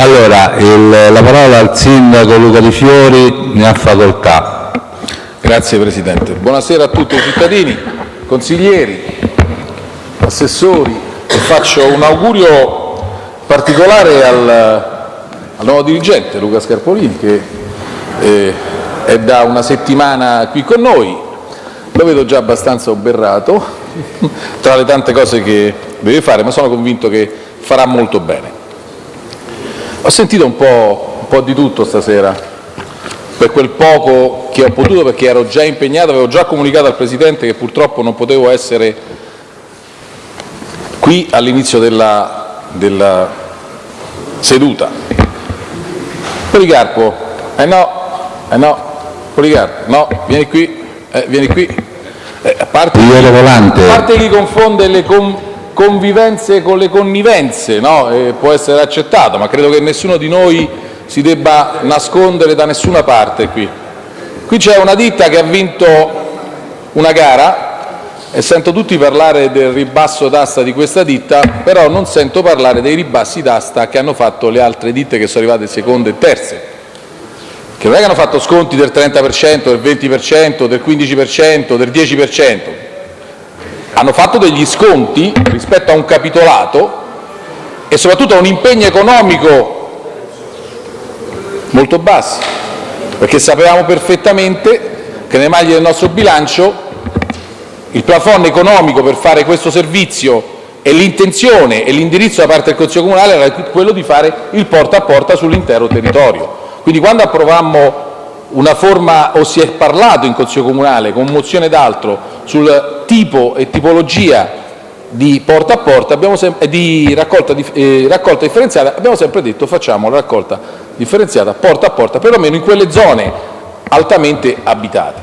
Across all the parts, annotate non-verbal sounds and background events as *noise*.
Allora, il, la parola al sindaco Luca Di Fiori, ne ha facoltà. Grazie Presidente. Buonasera a tutti i cittadini, consiglieri, assessori faccio un augurio particolare al, al nuovo dirigente Luca Scarpolini che eh, è da una settimana qui con noi, lo vedo già abbastanza oberrato *laughs* tra le tante cose che deve fare, ma sono convinto che farà molto bene. Ho sentito un po', un po' di tutto stasera, per quel poco che ho potuto perché ero già impegnato, avevo già comunicato al Presidente che purtroppo non potevo essere qui all'inizio della, della seduta. Policarpo, eh no, eh no, Policarpo, no, vieni qui, eh, vieni qui. Eh, a, parte a parte chi confonde le con, convivenze con le connivenze, no? eh, può essere accettato, ma credo che nessuno di noi si debba nascondere da nessuna parte qui. Qui c'è una ditta che ha vinto una gara e sento tutti parlare del ribasso d'asta di questa ditta, però non sento parlare dei ribassi d'asta che hanno fatto le altre ditte che sono arrivate seconde e terze, che non è che hanno fatto sconti del 30%, del 20%, del 15%, del 10%, hanno fatto degli sconti rispetto a un capitolato e soprattutto a un impegno economico molto bassi, perché sapevamo perfettamente che nelle maglie del nostro bilancio il plafond economico per fare questo servizio e l'intenzione e l'indirizzo da parte del Consiglio comunale era quello di fare il porta a porta sull'intero territorio. Quindi quando approvammo una forma o si è parlato in Consiglio comunale con mozione d'altro sul tipo e tipologia di porta a porta abbiamo di raccolta, eh, raccolta differenziata abbiamo sempre detto facciamo la raccolta differenziata porta a porta perlomeno in quelle zone altamente abitate.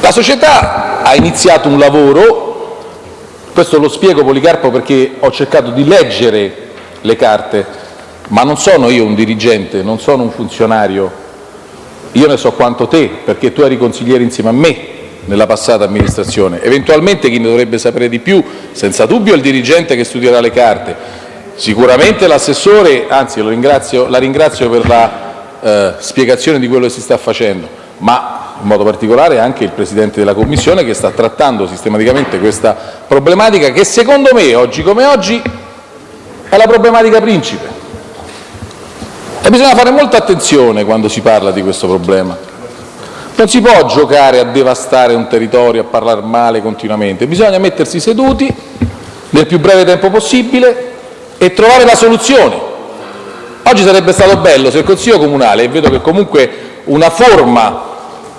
La società ha iniziato un lavoro, questo lo spiego Policarpo perché ho cercato di leggere le carte, ma non sono io un dirigente, non sono un funzionario, io ne so quanto te, perché tu eri consigliere insieme a me nella passata amministrazione. Eventualmente chi ne dovrebbe sapere di più, senza dubbio, è il dirigente che studierà le carte. Sicuramente l'assessore, anzi la ringrazio per la eh, spiegazione di quello che si sta facendo, ma in modo particolare anche il Presidente della Commissione che sta trattando sistematicamente questa problematica che secondo me, oggi come oggi, è la problematica principe. E bisogna fare molta attenzione quando si parla di questo problema. Non si può giocare a devastare un territorio, a parlare male continuamente, bisogna mettersi seduti nel più breve tempo possibile e trovare la soluzione. Oggi sarebbe stato bello se il Consiglio comunale, e vedo che comunque una forma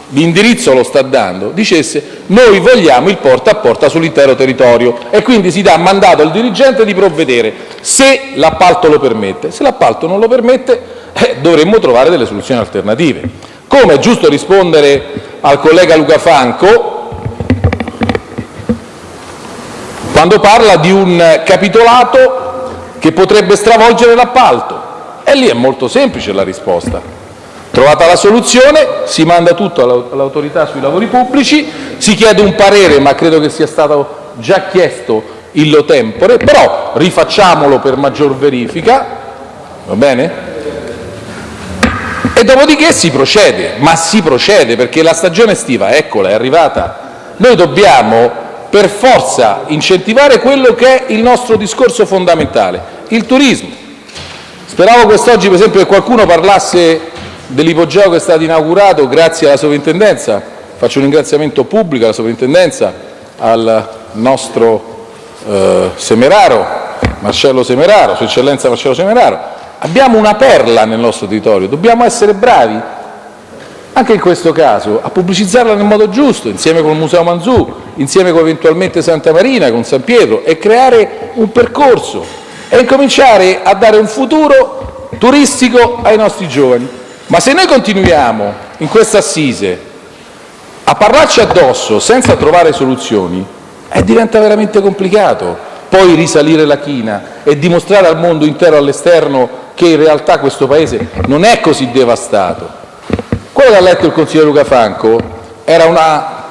l'indirizzo lo sta dando, dicesse noi vogliamo il porta a porta sull'intero territorio e quindi si dà mandato al dirigente di provvedere se l'appalto lo permette. Se l'appalto non lo permette eh, dovremmo trovare delle soluzioni alternative. Come è giusto rispondere al collega Luca Franco quando parla di un capitolato che potrebbe stravolgere l'appalto. E lì è molto semplice la risposta Trovata la soluzione, si manda tutto all'autorità sui lavori pubblici, si chiede un parere, ma credo che sia stato già chiesto illo tempore, però rifacciamolo per maggior verifica, va bene? E dopodiché si procede, ma si procede perché la stagione estiva, eccola, è arrivata. Noi dobbiamo per forza incentivare quello che è il nostro discorso fondamentale, il turismo. Speravo quest'oggi, per esempio, che qualcuno parlasse dell'ipogeo che è stato inaugurato grazie alla sovrintendenza. Faccio un ringraziamento pubblico alla sovrintendenza, al nostro eh, Semeraro, Marcello Semeraro, Sua Eccellenza Marcello Semeraro. Abbiamo una perla nel nostro territorio, dobbiamo essere bravi anche in questo caso a pubblicizzarla nel modo giusto, insieme con il Museo Manzù, insieme con eventualmente Santa Marina, con San Pietro, e creare un percorso e incominciare a dare un futuro turistico ai nostri giovani. Ma se noi continuiamo in questa assise a parlarci addosso senza trovare soluzioni, eh, diventa veramente complicato poi risalire la china e dimostrare al mondo intero all'esterno che in realtà questo Paese non è così devastato. Quello che ha letto il consigliere Luca Franco era una,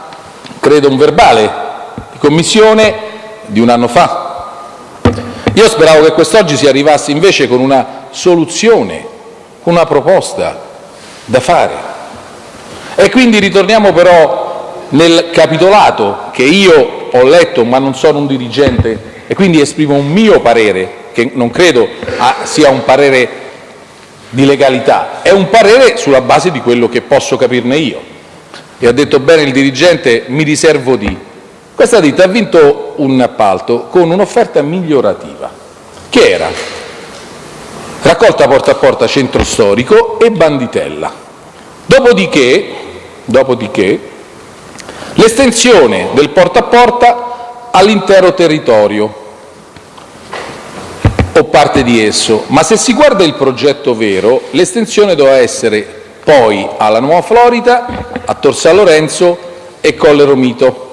credo un verbale di commissione di un anno fa Io speravo che quest'oggi si arrivasse invece con una soluzione, con una proposta da fare. E quindi ritorniamo però nel capitolato che io ho letto, ma non sono un dirigente e quindi esprimo un mio parere, che non credo sia un parere di legalità, è un parere sulla base di quello che posso capirne io. E ha detto bene il dirigente, mi riservo di. Questa ditta ha vinto un appalto con un'offerta migliorativa, che era raccolta porta a porta centro storico e banditella. Dopodiché, dopodiché l'estensione del porta a porta all'intero territorio o parte di esso, ma se si guarda il progetto vero, l'estensione doveva essere poi alla Nuova Florida, a Tor San Lorenzo e Colle Romito.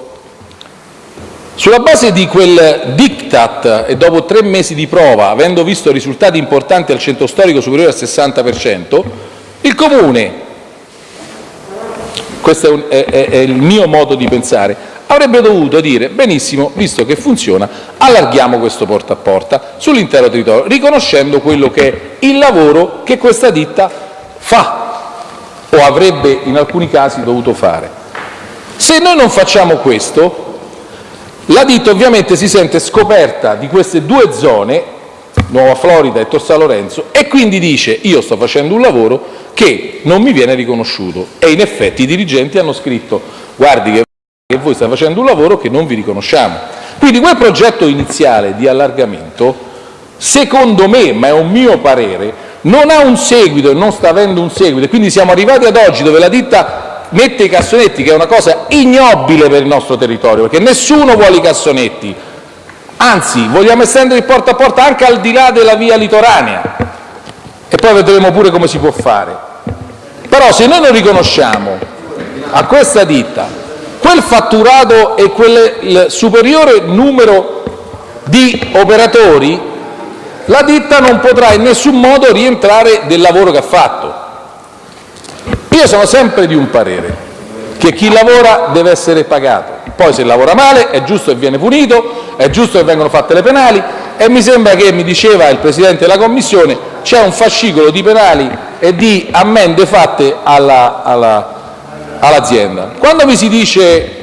Sulla base di quel diktat e dopo tre mesi di prova, avendo visto risultati importanti al centro storico superiori al 60 per cento, il Comune questo è, un, è, è il mio modo di pensare avrebbe dovuto dire benissimo, visto che funziona, allarghiamo questo porta a porta sull'intero territorio, riconoscendo quello che è il lavoro che questa ditta fa o avrebbe in alcuni casi dovuto fare. Se noi non facciamo questo, la ditta ovviamente si sente scoperta di queste due zone, Nuova Florida e Tor San Lorenzo, e quindi dice io sto facendo un lavoro che non mi viene riconosciuto. E in effetti i dirigenti hanno scritto guardi che che voi state facendo un lavoro che non vi riconosciamo. Quindi quel progetto iniziale di allargamento, secondo me, ma è un mio parere, non ha un seguito e non sta avendo un seguito. Quindi siamo arrivati ad oggi dove la ditta mette i cassonetti, che è una cosa ignobile per il nostro territorio, perché nessuno vuole i cassonetti. Anzi, vogliamo estendere il porta a porta anche al di là della via litoranea. E poi vedremo pure come si può fare. Però se noi non riconosciamo a questa ditta quel fatturato e quel superiore numero di operatori, la ditta non potrà in nessun modo rientrare del lavoro che ha fatto. Io sono sempre di un parere, che chi lavora deve essere pagato, poi se lavora male è giusto che viene punito, è giusto che vengono fatte le penali e mi sembra che, mi diceva il Presidente della Commissione, c'è un fascicolo di penali e di ammende fatte alla, alla all'azienda. Quando mi si dice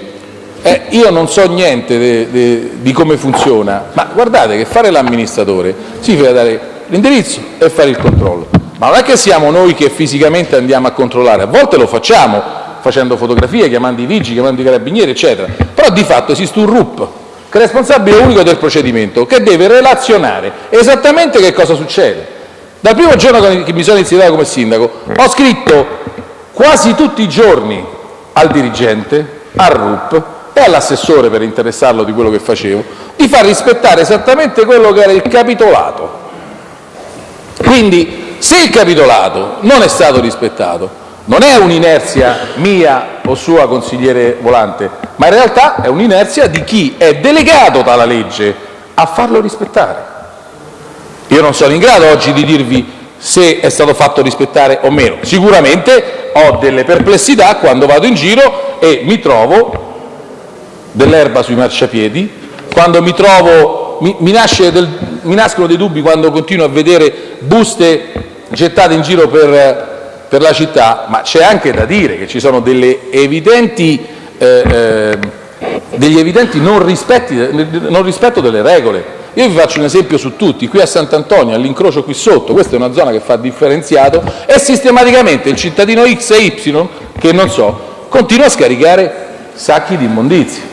eh, io non so niente de, de, di come funziona, ma guardate che fare l'amministratore significa dare l'indirizzo e fare il controllo. Ma non è che siamo noi che fisicamente andiamo a controllare, a volte lo facciamo facendo fotografie, chiamando i vigili, chiamando i carabinieri, eccetera, però di fatto esiste un RUP, che è responsabile unico del procedimento, che deve relazionare esattamente che cosa succede. Dal primo giorno che mi sono insediato come sindaco ho scritto quasi tutti i giorni al dirigente, al RUP e all'assessore, per interessarlo di quello che facevo, di far rispettare esattamente quello che era il capitolato. Quindi, se il capitolato non è stato rispettato, non è un'inerzia mia o sua, consigliere Volante, ma in realtà è un'inerzia di chi è delegato dalla legge a farlo rispettare. Io non sono in grado oggi di dirvi se è stato fatto rispettare o meno. Sicuramente ho delle perplessità quando vado in giro e mi trovo dell'erba sui marciapiedi, quando mi trovo, mi, mi, del, mi, nascono dei dubbi quando continuo a vedere buste gettate in giro per, per la città, ma c'è anche da dire che ci sono evidenti, eh, eh, degli evidenti non, rispetti, non rispetto delle regole. Io vi faccio un esempio su tutti, qui a Sant'Antonio, all'incrocio qui sotto, questa è una zona che fa differenziato, e sistematicamente il cittadino X e Y, che non so, continua a scaricare sacchi di immondizia.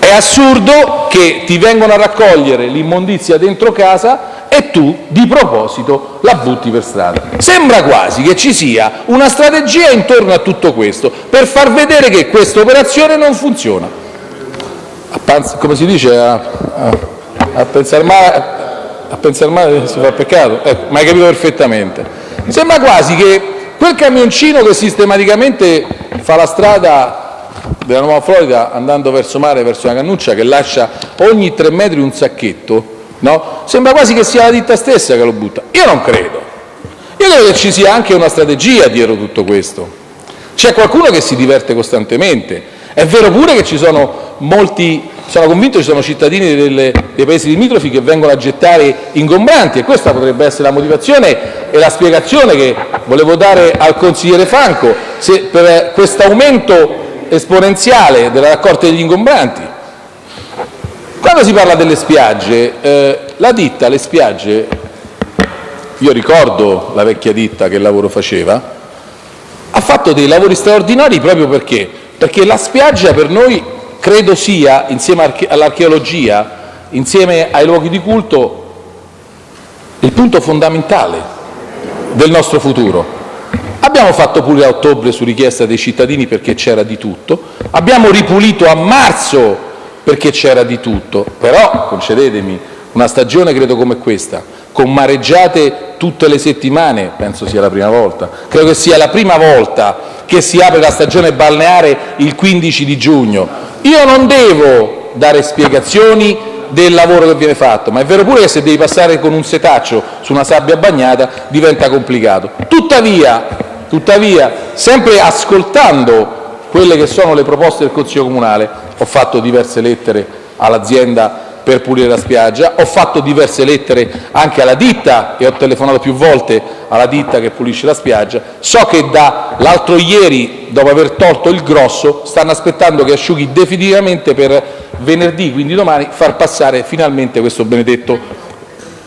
È assurdo che ti vengono a raccogliere l'immondizia dentro casa e tu, di proposito, la butti per strada. Sembra quasi che ci sia una strategia intorno a tutto questo, per far vedere che questa operazione non funziona. Come si dice? A, pensare male, a pensare male si fa peccato, ecco, ma hai capito perfettamente. Mi sembra quasi che quel camioncino che sistematicamente fa la strada della Nuova Florida andando verso mare, verso una cannuccia, che lascia ogni tre metri un sacchetto, no? sembra quasi che sia la ditta stessa che lo butta. Io non credo. Io credo che ci sia anche una strategia dietro tutto questo. C'è qualcuno che si diverte costantemente. È vero pure che ci sono molti sono convinto ci sono cittadini dei paesi limitrofi che vengono a gettare ingombranti e questa potrebbe essere la motivazione e la spiegazione che volevo dare al consigliere Franco per questo aumento esponenziale della raccolta degli ingombranti. Quando si parla delle spiagge, eh, la ditta, le spiagge, io ricordo la vecchia ditta che lavoro faceva, ha fatto dei lavori straordinari proprio perché, perché la spiaggia per noi credo sia, insieme all'archeologia, insieme ai luoghi di culto, il punto fondamentale del nostro futuro. Abbiamo fatto pulire a ottobre su richiesta dei cittadini perché c'era di tutto, abbiamo ripulito a marzo perché c'era di tutto, però concedetemi, una stagione credo come questa, con mareggiate tutte le settimane, penso sia la prima volta, credo che sia la prima volta che si apre la stagione balneare il 15 di giugno. Io non devo dare spiegazioni del lavoro che viene fatto, ma è vero pure che se devi passare con un setaccio su una sabbia bagnata diventa complicato. Tuttavia, tuttavia sempre ascoltando quelle che sono le proposte del Consiglio comunale, ho fatto diverse lettere all'azienda per pulire la spiaggia, ho fatto diverse lettere anche alla ditta e ho telefonato più volte alla ditta che pulisce la spiaggia, so che dall'altro ieri, dopo aver tolto il grosso, stanno aspettando che asciughi definitivamente per venerdì, quindi domani, far passare finalmente questo benedetto,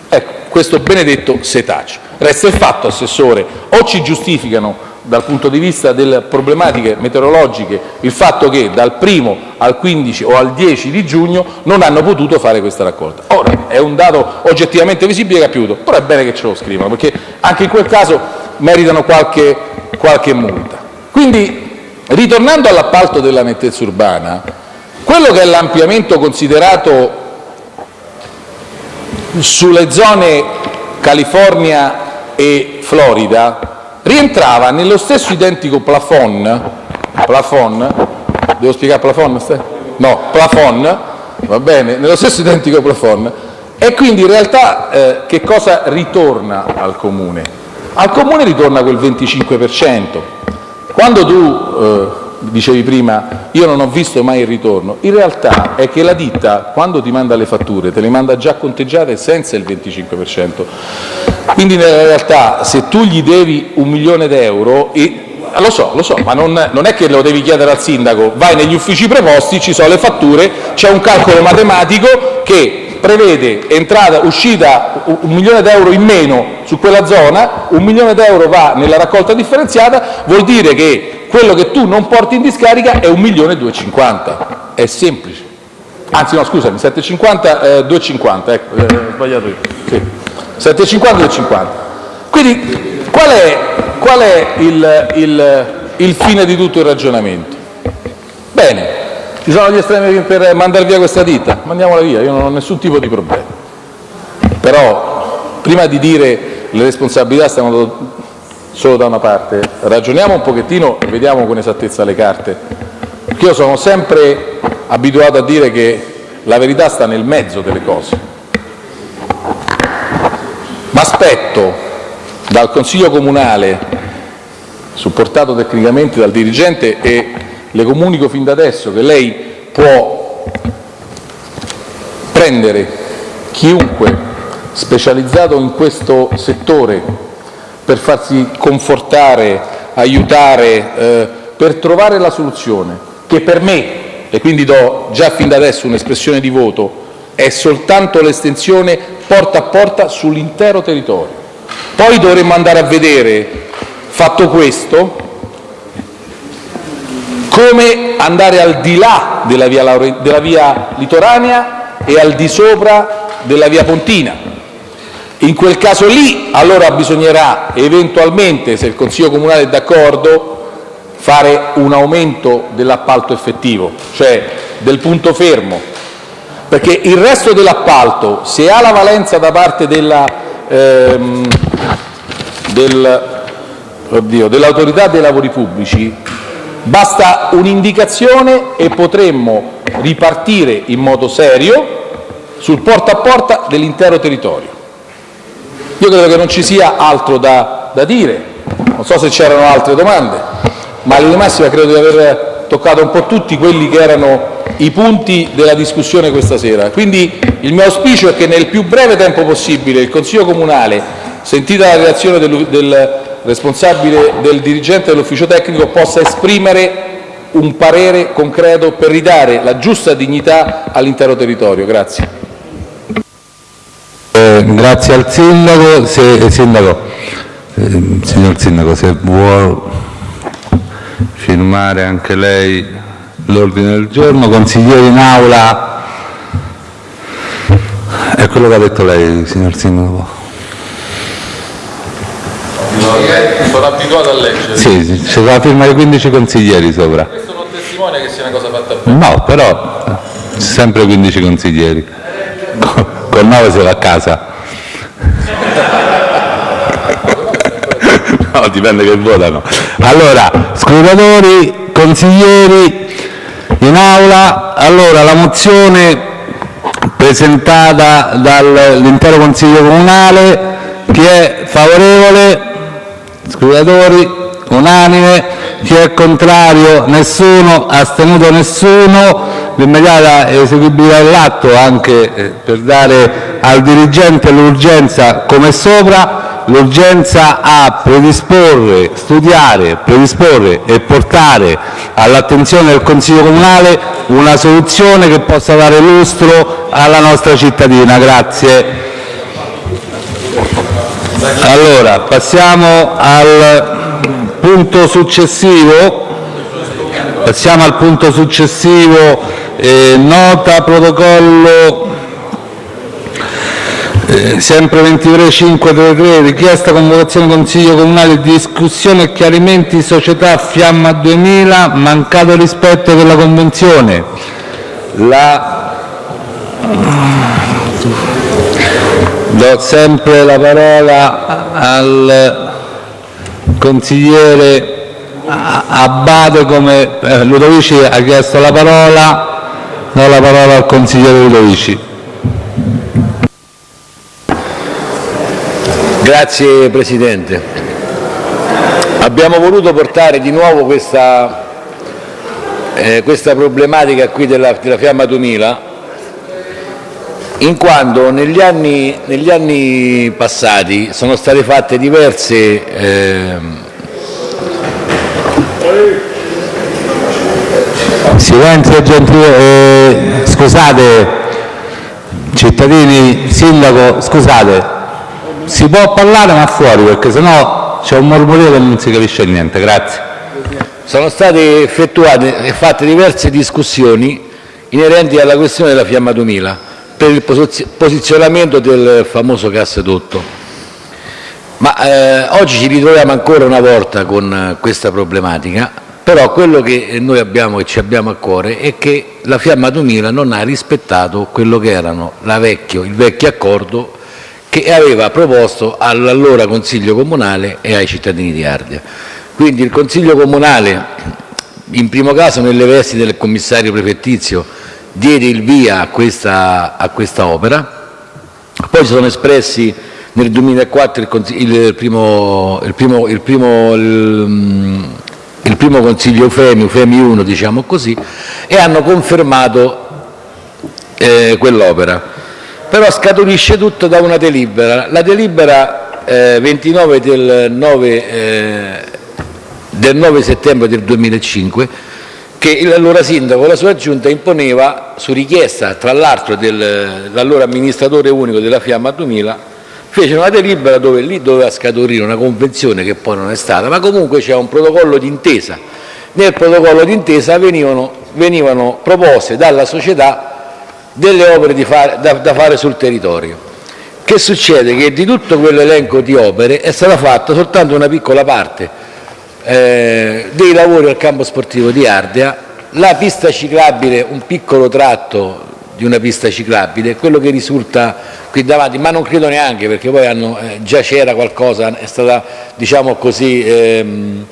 ecco, questo benedetto setaccio. Resta il fatto, Assessore, o ci giustificano dal punto di vista delle problematiche meteorologiche il fatto che dal 1 al 15 o al 10 di giugno non hanno potuto fare questa raccolta. Ora, è un dato oggettivamente visibile che ha piovuto, però è bene che ce lo scrivano, perché anche in quel caso meritano qualche, qualche multa. Quindi, ritornando all'appalto della nettezza urbana, quello che è l'ampliamento considerato sulle zone California e Florida rientrava nello stesso identico plafond, plafond devo spiegare plafond? No, plafond, va bene, nello stesso identico plafond, e quindi in realtà eh, che cosa ritorna al Comune? Al Comune ritorna quel 25%. Quando tu eh, dicevi prima io non ho visto mai il ritorno, in realtà è che la ditta quando ti manda le fatture te le manda già conteggiate senza il 25%. Quindi nella realtà se tu gli devi un milione d'euro lo so, lo so, ma non, non, è che lo devi chiedere al sindaco, vai negli uffici preposti, ci sono le fatture, c'è un calcolo matematico che prevede entrata, uscita un milione d'euro in meno su quella zona, un milione d'euro va nella raccolta differenziata, vuol dire che quello che tu non porti in discarica è un milione e 250. È semplice. Anzi no, scusami, 750, eh, 250, ecco, eh, sbagliato io. Sì. 750 e 50. Quindi qual è, qual è il, il, il fine di tutto il ragionamento? Bene, ci sono gli estremi per mandare via questa ditta, mandiamola via, io non ho nessun tipo di problema. Però prima di dire le responsabilità stanno solo da una parte, ragioniamo un pochettino e vediamo con esattezza le carte. Perché io sono sempre abituato a dire che la verità sta nel mezzo delle cose. Aspetto dal Consiglio comunale, supportato tecnicamente dal dirigente, e le comunico fin da adesso che lei può prendere chiunque specializzato in questo settore per farsi confortare, aiutare, eh, per trovare la soluzione, che per me, e quindi do già fin da adesso un'espressione di voto, è soltanto l'estensione porta a porta sull'intero territorio. Poi dovremmo andare a vedere, fatto questo, come andare al di là della via, della via litoranea e al di sopra della via pontina. In quel caso lì allora bisognerà eventualmente, se il Consiglio comunale è d'accordo, fare un aumento dell'appalto effettivo, cioè del punto fermo, perché il resto dell'appalto, se ha la valenza da parte ehm, dell'autorità dei lavori pubblici, basta un'indicazione e potremmo ripartire in modo serio sul porta a porta dell'intero territorio. Io credo che non ci sia altro da, da dire, non so se c'erano altre domande, ma in linea massima credo di aver toccato un po' tutti quelli che erano i punti della discussione questa sera. Quindi il mio auspicio è che nel più breve tempo possibile il Consiglio comunale, sentita la relazione del, del responsabile del dirigente dell'ufficio tecnico, possa esprimere un parere concreto per ridare la giusta dignità all'intero territorio. Grazie. Eh, grazie al Sindaco. Se, sindaco eh, signor Sindaco, se vuole firmare anche lei l'ordine del giorno. Consiglieri in aula. È quello che ha detto lei, signor Sindaco. Sono abituato a leggere. Sì, c'è la firma di 15 consiglieri sopra. Questo non testimonia che sia una cosa fatta bene. No, però sempre 15 consiglieri. Con, con 9 si va a casa. No, dipende che votano. Allora, scrutatori, consiglieri in aula. Allora, la mozione presentata dall'intero Consiglio Comunale, chi è favorevole? Scrutatori, unanime. Chi è contrario? Nessuno. Astenuto nessuno. L'immediata eseguibilità dell'atto anche eh, per dare al dirigente l'urgenza come sopra, l'urgenza a predisporre, studiare, predisporre e portare all'attenzione del Consiglio Comunale una soluzione che possa dare lustro alla nostra cittadina. Grazie. Allora, passiamo al punto successivo. Passiamo al punto successivo, eh, nota protocollo sempre 23.533, richiesta convocazione Consiglio Comunale, discussione e chiarimenti società Fiamma 2000, mancato rispetto della Convenzione. Do sempre la parola al consigliere Abbate come eh, Ludovici ha chiesto la parola, do la parola al consigliere Ludovici. Grazie Presidente. Abbiamo voluto portare di nuovo questa, eh, questa problematica qui della, della Fiamma 2000 in quanto negli anni, negli anni passati sono state fatte diverse eh, Silenzio gentile, eh, scusate, cittadini, sindaco, scusate, si può parlare ma fuori perché sennò c'è un mormorio che non si capisce niente, grazie. sono state effettuate e fatte diverse discussioni inerenti alla questione della Fiamma 2000 per il posizionamento del famoso gasdotto. Ma eh, oggi ci ritroviamo ancora una volta con questa problematica, però quello che noi abbiamo e ci abbiamo a cuore è che la Fiamma 2000 non ha rispettato quello che erano vecchio, il vecchio accordo che aveva proposto all'allora Consiglio Comunale e ai cittadini di Ardea. Quindi il Consiglio Comunale, in primo caso nelle vesti del commissario prefettizio, diede il via a questa, a questa opera, poi si sono espressi nel 2004 il, il, primo, il, primo, il, primo, primo Consiglio UFEMI, UFEMI 1 diciamo così, e hanno confermato eh, quell'opera però scaturisce tutto da una delibera. La delibera eh, 29 del 9, eh, del 9 settembre del 2005 che l'allora sindaco la sua giunta imponeva su richiesta tra l'altro dell'allora amministratore unico della Fiamma 2000 fece una delibera dove lì doveva scaturire una convenzione che poi non è stata ma comunque c'è un protocollo d'intesa nel protocollo d'intesa venivano, venivano proposte dalla società delle opere fare, da, da fare sul territorio. Che succede? Che di tutto quell'elenco di opere è stata fatta soltanto una piccola parte eh, dei lavori al campo sportivo di Ardea, la pista ciclabile, un piccolo tratto di una pista ciclabile, quello che risulta qui davanti, ma non credo neanche perché poi hanno, eh, già c'era qualcosa, è stata diciamo così ehm,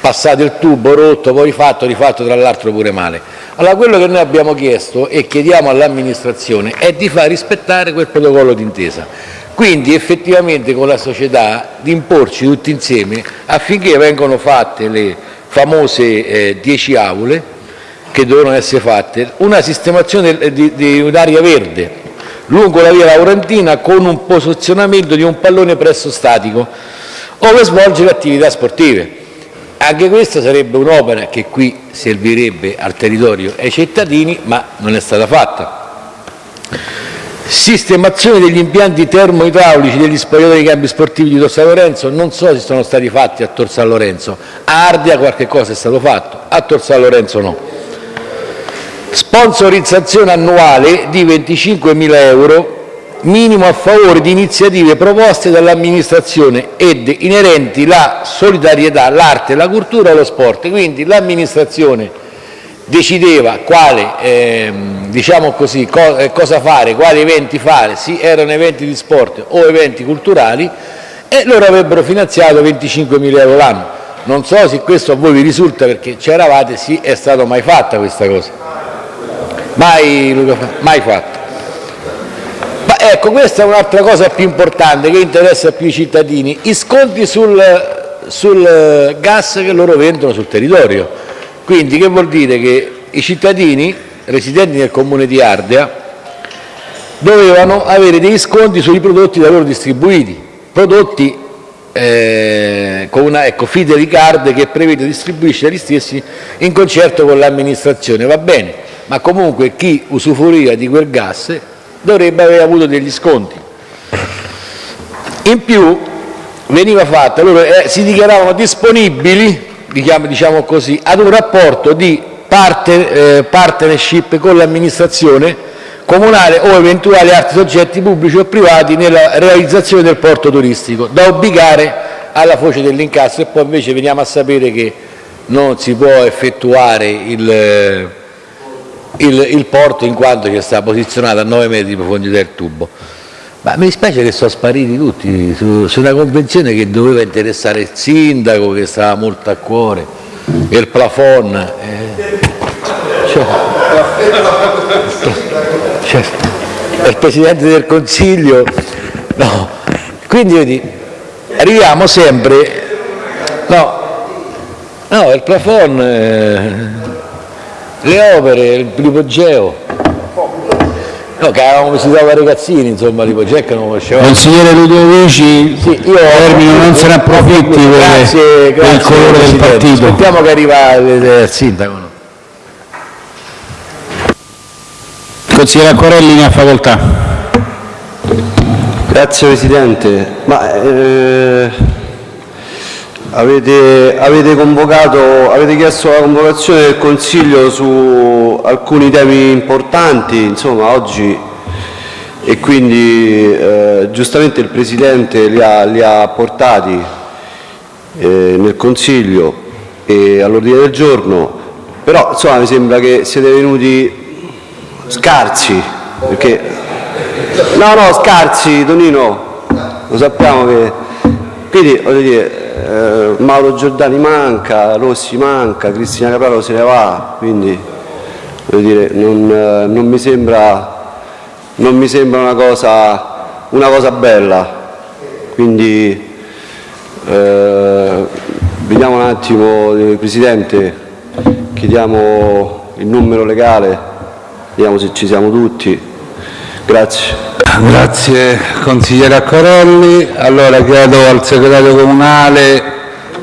passato il tubo, rotto, poi rifatto, rifatto tra l'altro pure male. Allora quello che noi abbiamo chiesto e chiediamo all'amministrazione è di far rispettare quel protocollo d'intesa. Quindi effettivamente con la società di imporci tutti insieme affinché vengano fatte le famose 10 eh, aule che dovevano essere fatte, una sistemazione di, di un'area verde lungo la via Laurentina con un posizionamento di un pallone presso statico ove svolgere attività sportive. Anche questa sarebbe un'opera che qui servirebbe al territorio e ai cittadini, ma non è stata fatta. Sistemazione degli impianti termoidraulici degli spogliatori dei campi sportivi di Tor San Lorenzo, non so se sono stati fatti a Tor San Lorenzo, a Ardea qualche cosa è stato fatto, a Tor San Lorenzo no. Sponsorizzazione annuale di 25.000 euro minimo a favore di iniziative proposte dall'amministrazione ed inerenti la solidarietà, l'arte, la cultura e lo sport. Quindi l'amministrazione decideva quale, ehm, diciamo così, co eh, cosa fare, quali eventi fare, sì, erano eventi di sport o eventi culturali, e loro avrebbero finanziato 25.000 euro l'anno. Non so se questo a voi vi risulta perché c'eravate, sì, è stata mai fatta questa cosa. Mai, mai fatta. Ecco, questa è un'altra cosa più importante che interessa più i cittadini, i sconti sul, sul gas che loro vendono sul territorio. Quindi che vuol dire? Che i cittadini residenti nel comune di Ardea dovevano avere dei sconti sui prodotti da loro distribuiti, prodotti eh, con una ecco, Fidelicard che prevede e distribuisce gli stessi in concerto con l'amministrazione, va bene, ma comunque chi usufruiva di quel gas dovrebbe aver avuto degli sconti. In più veniva fatta, loro eh, si dichiaravano disponibili, diciamo, così, ad un rapporto di parte, eh, partnership con l'amministrazione comunale o eventuali altri soggetti pubblici o privati nella realizzazione del porto turistico, da obbligare alla foce dell'incasso e poi invece veniamo a sapere che non si può effettuare il il, il porto in quanto che sta posizionato a 9 metri di profondità del tubo. Ma mi dispiace che sono spariti tutti su, su, una convenzione che doveva interessare il sindaco, che stava molto a cuore, e il plafond. Eh, cioè, cioè, il Presidente del Consiglio. No. Quindi vedi, arriviamo sempre... No, no il plafond... Eh, le opere, il l'ipogeo. No, che avevamo visitato ragazzini, insomma, l'ipogeo che non conoscevamo. Consigliere Ludovici, sì, io termino, non se ne approfitti grazie, per, il colore del partito. Aspettiamo che arriva il sindaco. No? Consigliere Acquarelli ne ha facoltà. Grazie Presidente. Ma, eh, Avete, avete, avete chiesto la convocazione del Consiglio su alcuni temi importanti, insomma, oggi e quindi eh, giustamente il Presidente li ha, li ha portati eh, nel Consiglio e all'ordine del giorno, però insomma mi sembra che siete venuti scarsi, perché no no scarsi Tonino, lo sappiamo che quindi voglio dire eh, Mauro Giordani manca, Rossi manca, Cristina Capraro se ne va, quindi dire, non, eh, non, mi sembra, non, mi sembra, una cosa, una cosa bella. Quindi eh, vediamo un attimo, eh, Presidente, chiediamo il numero legale, vediamo se ci siamo tutti. Grazie. Grazie consigliere Accorelli. Allora chiedo al segretario comunale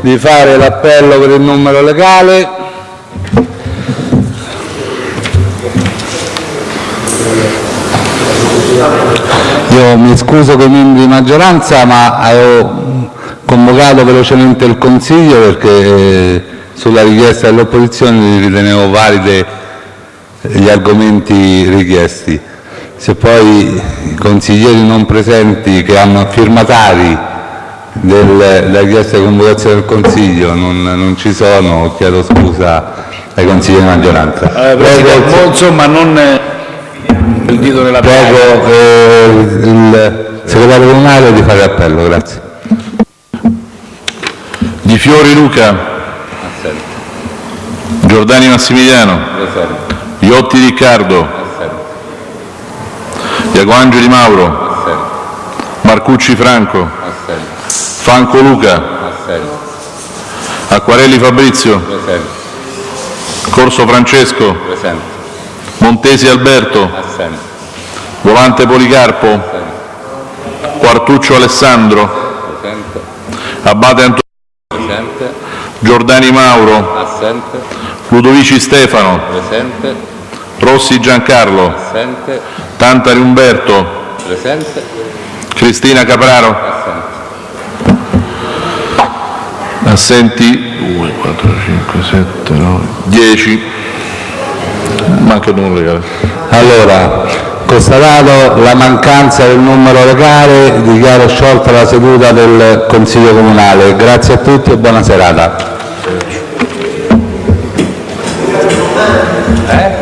di fare l'appello per il numero legale. Io mi scuso con i membri di maggioranza ma avevo convocato velocemente il Consiglio perché sulla richiesta dell'opposizione ritenevo valide gli argomenti richiesti se poi i consiglieri non presenti che hanno firmatari della richiesta di convocazione del Consiglio non, non, ci sono, chiedo scusa ai consiglieri di maggioranza. Eh, prego, insomma, non il dito nella Prego eh, il segretario comunale di fare appello, grazie. Di Fiori Luca. Giordani Massimiliano. Iotti Riccardo. Iacoangeli Mauro. Marcucci Franco. Franco Luca. Acquarelli Fabrizio. Corso Francesco. Montesi Alberto. Volante Policarpo, Quartuccio Alessandro. Abate Antonio. Giordani Mauro. Ludovici Stefano, Presente. Rossi Giancarlo. Presente. Tantari Umberto. Presente. Cristina Capraro. Assente. Assenti 2, 4, 5, 7, 9, 10. Manca il numero legale. Allora, constatato la mancanza del numero legale, dichiaro sciolta la seduta del Consiglio Comunale. Grazie a tutti e buona serata. Eh?